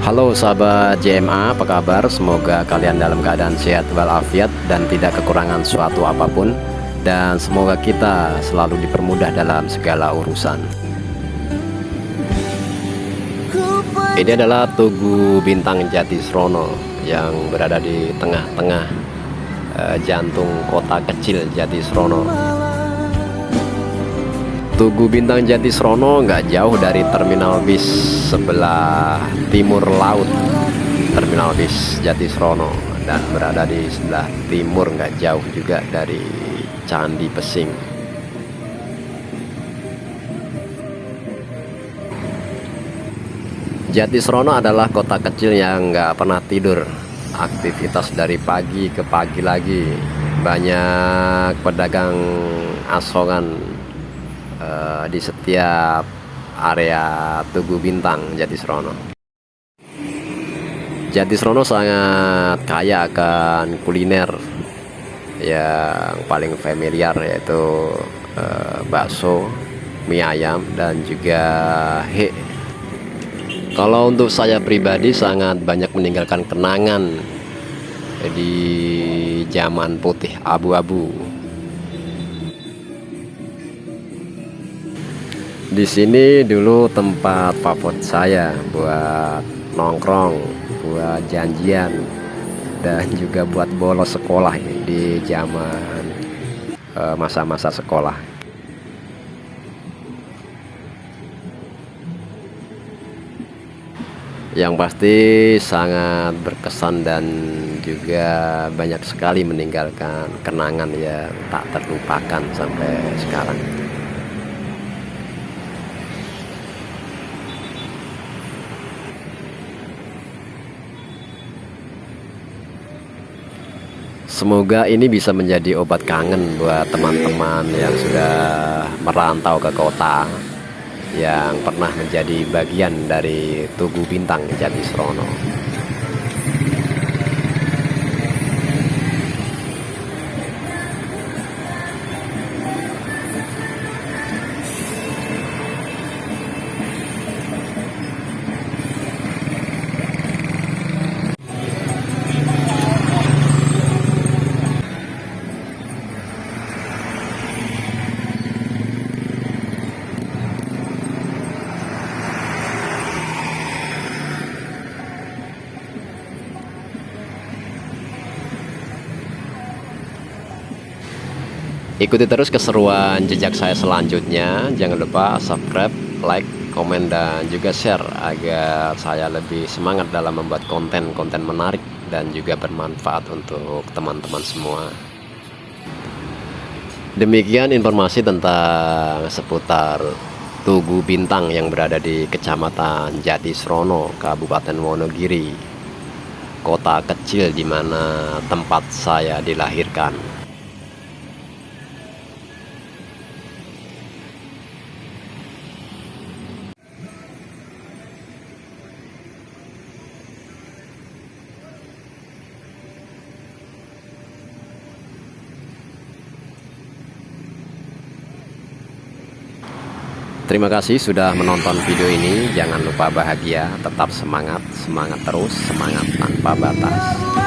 Halo sahabat JMA, apa kabar? Semoga kalian dalam keadaan sehat walafiat dan tidak kekurangan suatu apa pun dan semoga kita selalu dipermudah dalam segala urusan. Ini adalah Tugu Bintang Jatisrono yang berada di tengah-tengah uh, jantung kota kecil Jatisrono. Tugu Bintang Jatisrono nggak jauh dari terminal bis sebelah timur laut. Terminal bis Jatisrono dan berada di sebelah timur nggak jauh juga dari Candi Pesing. Jatisrono adalah kota kecil yang nggak pernah tidur. Aktivitas dari pagi ke pagi lagi. Banyak pedagang asongan uh, di setiap area Tugu Bintang Jatisrono. Jatisrono sangat kaya akan kuliner yang paling familiar yaitu uh, bakso, mie ayam dan juga he. Kalau untuk saya pribadi sangat banyak meninggalkan kenangan di zaman putih abu-abu Di sini dulu tempat favorit saya buat nongkrong, buat janjian, dan juga buat bolos sekolah di zaman eh, masa-masa sekolah. Yang pasti sangat berkesan dan juga banyak sekali meninggalkan kenangan yang tak terlupakan sampai sekarang. Semoga ini bisa menjadi obat kangen buat teman-teman yang sudah merantau ke kota yang pernah menjadi bagian dari Tugu Bintang Jatisrono. Ikuti terus keseruan jejak saya selanjutnya. Jangan lupa subscribe, like, komen, dan juga share agar saya lebih semangat dalam membuat konten-konten menarik dan juga bermanfaat untuk teman-teman semua. Demikian informasi tentang seputar Tugu Bintang yang berada di Kecamatan Jatisrono, Kabupaten Wonogiri, kota kecil di mana tempat saya dilahirkan. Terima kasih sudah menonton video ini. Jangan lupa bahagia, tetap semangat, semangat terus, semangat tanpa batas.